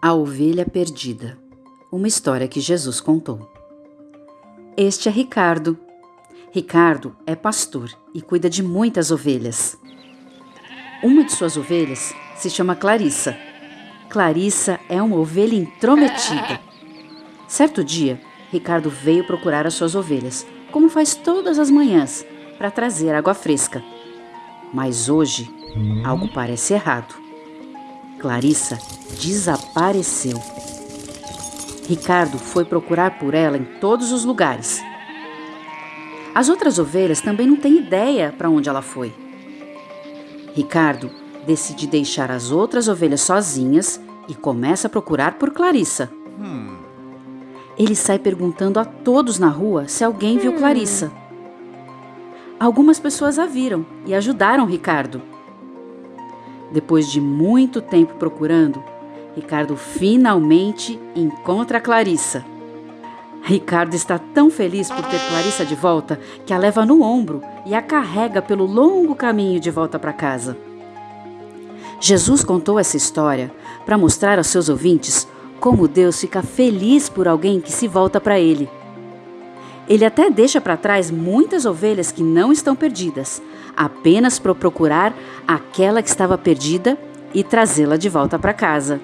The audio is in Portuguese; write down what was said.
A Ovelha Perdida Uma história que Jesus contou. Este é Ricardo. Ricardo é pastor e cuida de muitas ovelhas. Uma de suas ovelhas se chama Clarissa. Clarissa é uma ovelha intrometida. Certo dia, Ricardo veio procurar as suas ovelhas, como faz todas as manhãs, para trazer água fresca. Mas hoje, algo parece errado. Clarissa desapareceu. Ricardo foi procurar por ela em todos os lugares. As outras ovelhas também não têm ideia para onde ela foi. Ricardo decide deixar as outras ovelhas sozinhas e começa a procurar por Clarissa. Ele sai perguntando a todos na rua se alguém viu Clarissa. Algumas pessoas a viram e ajudaram Ricardo. Depois de muito tempo procurando, Ricardo finalmente encontra Clarissa. Ricardo está tão feliz por ter Clarissa de volta que a leva no ombro e a carrega pelo longo caminho de volta para casa. Jesus contou essa história para mostrar aos seus ouvintes como Deus fica feliz por alguém que se volta para Ele. Ele até deixa para trás muitas ovelhas que não estão perdidas, apenas para procurar aquela que estava perdida e trazê-la de volta para casa.